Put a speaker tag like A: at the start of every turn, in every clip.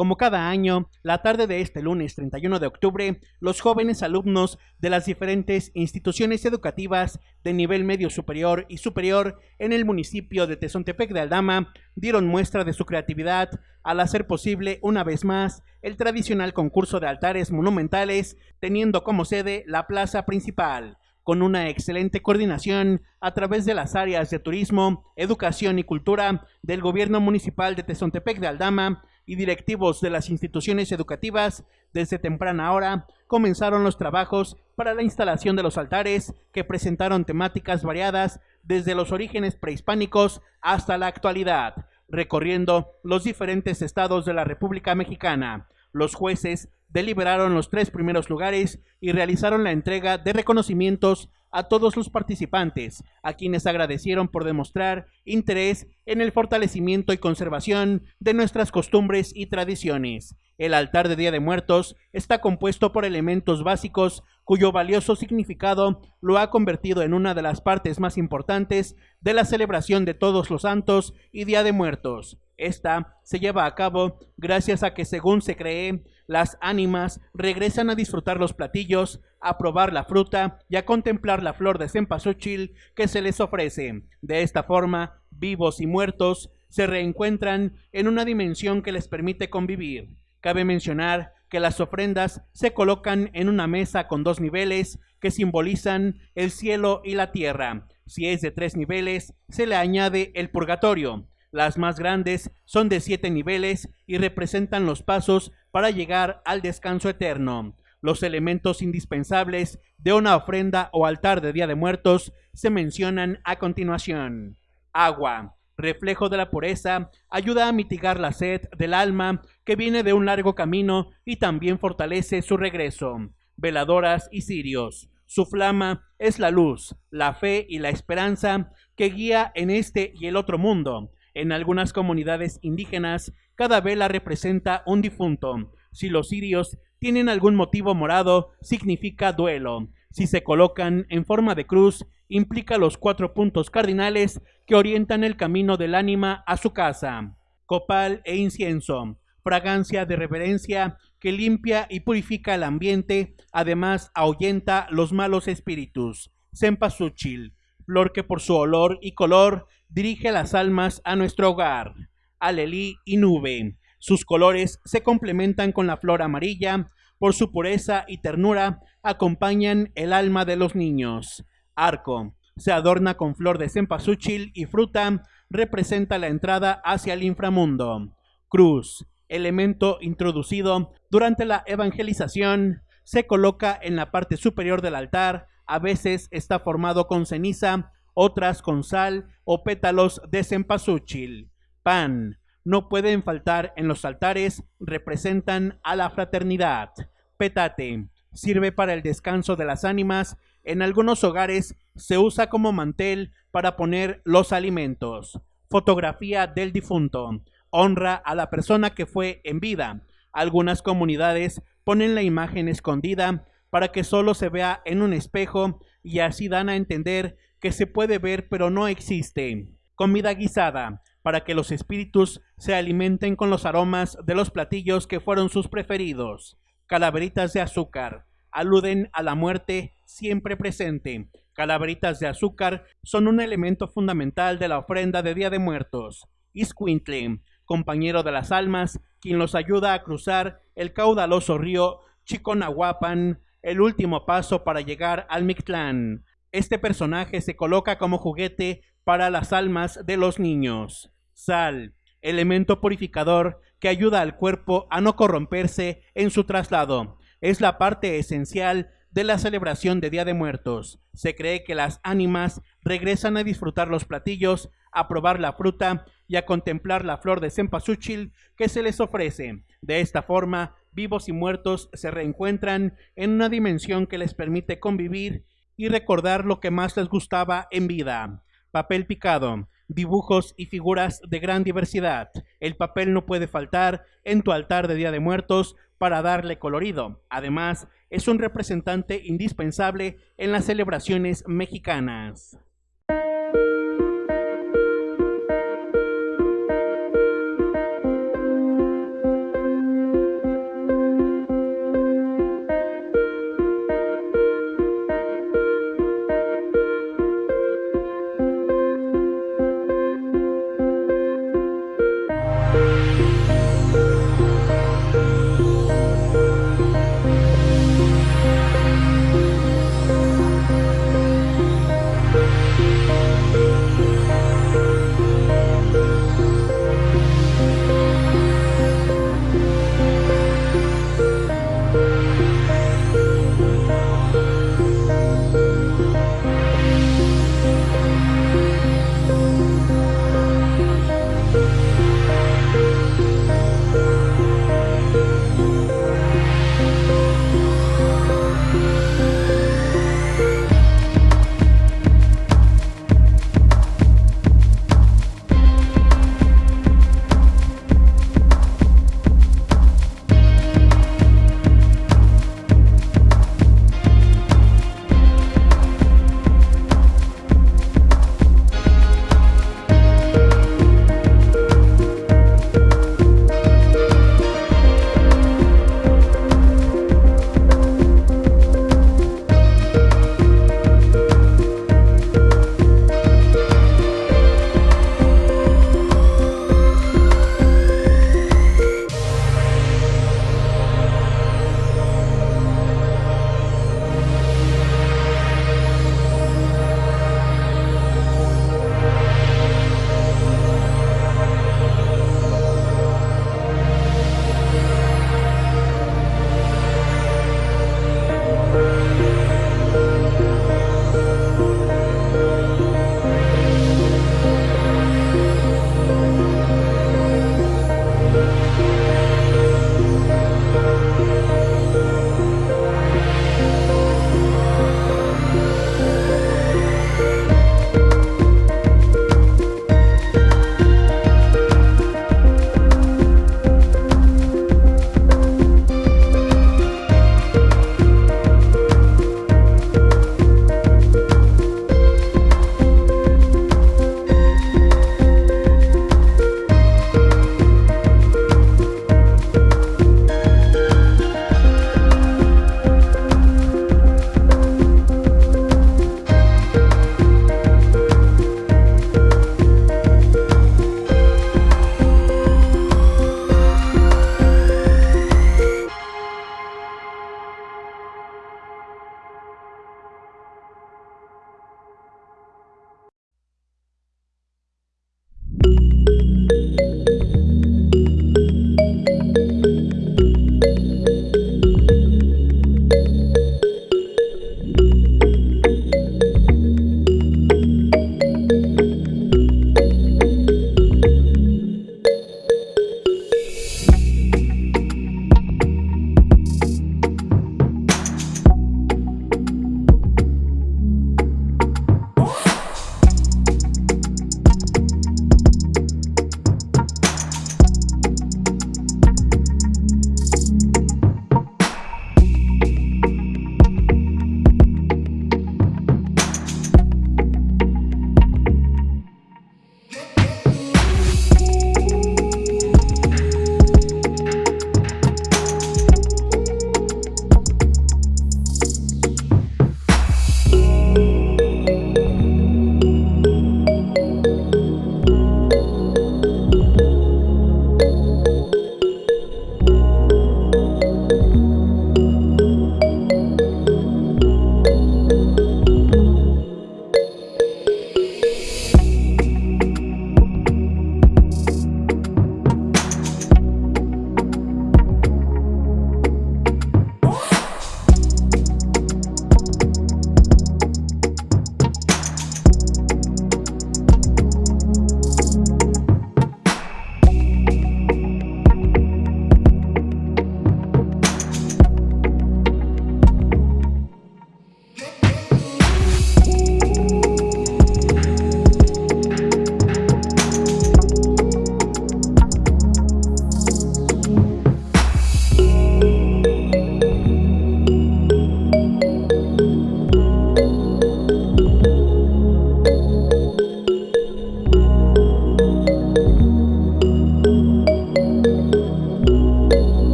A: Como cada año, la tarde de este lunes 31 de octubre, los jóvenes alumnos de las diferentes instituciones educativas de nivel medio superior y superior en el municipio de Tezontepec de Aldama dieron muestra de su creatividad al hacer posible una vez más el tradicional concurso de altares monumentales, teniendo como sede la plaza principal con una excelente coordinación a través de las áreas de turismo, educación y cultura del gobierno municipal de Tezontepec de Aldama, y directivos de las instituciones educativas, desde temprana hora comenzaron los trabajos para la instalación de los altares que presentaron temáticas variadas desde los orígenes prehispánicos hasta la actualidad, recorriendo los diferentes estados de la República Mexicana. Los jueces deliberaron los tres primeros lugares y realizaron la entrega de reconocimientos a todos los participantes, a quienes agradecieron por demostrar interés en el fortalecimiento y conservación de nuestras costumbres y tradiciones. El altar de Día de Muertos está compuesto por elementos básicos cuyo valioso significado lo ha convertido en una de las partes más importantes de la celebración de todos los santos y Día de Muertos. Esta se lleva a cabo gracias a que, según se cree, las ánimas regresan a disfrutar los platillos, a probar la fruta y a contemplar la flor de cempasúchil que se les ofrece. De esta forma, vivos y muertos se reencuentran en una dimensión que les permite convivir. Cabe mencionar que las ofrendas se colocan en una mesa con dos niveles que simbolizan el cielo y la tierra. Si es de tres niveles, se le añade el purgatorio. Las más grandes son de siete niveles y representan los pasos para llegar al descanso eterno. Los elementos indispensables de una ofrenda o altar de Día de Muertos se mencionan a continuación. Agua, reflejo de la pureza, ayuda a mitigar la sed del alma que viene de un largo camino y también fortalece su regreso. Veladoras y cirios. Su flama es la luz, la fe y la esperanza que guía en este y el otro mundo. En algunas comunidades indígenas, cada vela representa un difunto. Si los sirios tienen algún motivo morado, significa duelo. Si se colocan en forma de cruz, implica los cuatro puntos cardinales que orientan el camino del ánima a su casa. Copal e incienso, fragancia de reverencia que limpia y purifica el ambiente, además ahuyenta los malos espíritus. Cempasúchil, flor que por su olor y color dirige las almas a nuestro hogar. Alelí y nube. Sus colores se complementan con la flor amarilla, por su pureza y ternura acompañan el alma de los niños. Arco. Se adorna con flor de cempasúchil y fruta, representa la entrada hacia el inframundo. Cruz. Elemento introducido durante la evangelización, se coloca en la parte superior del altar, a veces está formado con ceniza otras con sal o pétalos de cempasúchil. Pan. No pueden faltar en los altares, representan a la fraternidad. Petate. Sirve para el descanso de las ánimas. En algunos hogares se usa como mantel para poner los alimentos. Fotografía del difunto. Honra a la persona que fue en vida. Algunas comunidades ponen la imagen escondida para que solo se vea en un espejo y así dan a entender que se puede ver pero no existe. Comida guisada, para que los espíritus se alimenten con los aromas de los platillos que fueron sus preferidos. Calaveritas de azúcar, aluden a la muerte siempre presente. Calaveritas de azúcar son un elemento fundamental de la ofrenda de Día de Muertos. Iscuintle, compañero de las almas, quien los ayuda a cruzar el caudaloso río Chiconahuapan, el último paso para llegar al Mictlán. Este personaje se coloca como juguete para las almas de los niños. Sal, elemento purificador que ayuda al cuerpo a no corromperse en su traslado. Es la parte esencial de la celebración de Día de Muertos. Se cree que las ánimas regresan a disfrutar los platillos, a probar la fruta y a contemplar la flor de cempasúchil que se les ofrece. De esta forma, vivos y muertos se reencuentran en una dimensión que les permite convivir y recordar lo que más les gustaba en vida. Papel picado, dibujos y figuras de gran diversidad. El papel no puede faltar en tu altar de Día de Muertos para darle colorido. Además, es un representante indispensable en las celebraciones mexicanas.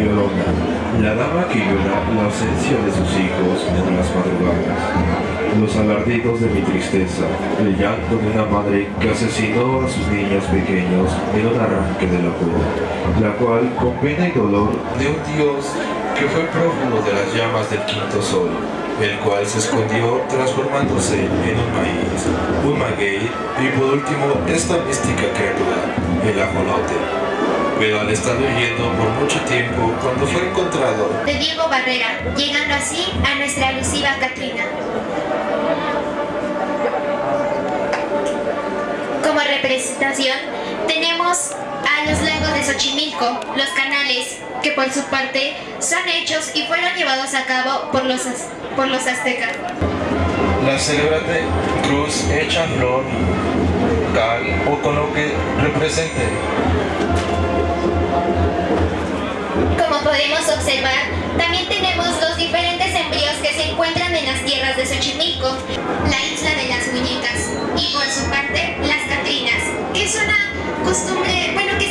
B: La
C: dama que llora la ausencia de sus hijos en las madrugadas. Los alardidos de mi tristeza, el llanto de una madre que asesinó a sus niños pequeños en un arranque de locura, la cual, con pena y dolor, de un Dios que fue prófugo de las llamas del quinto sol, el cual se escondió transformándose en un maíz, un maguey y por último esta mística criatura, el ajolote, pero al estar huyendo por mucho tiempo, cuando fue encontrado...
B: De Diego Barrera, llegando así a nuestra alusiva Catrina. Como representación, tenemos a los lagos de Xochimilco, los canales, que por su parte son hechos y fueron llevados a cabo por los, por los aztecas.
C: La célebre cruz hecha flor, cal o con lo que represente
B: podemos observar, también tenemos dos diferentes embrios que se encuentran en las tierras de Xochimilco, la isla de las muñecas y por su parte las Catrinas, que es una costumbre, bueno que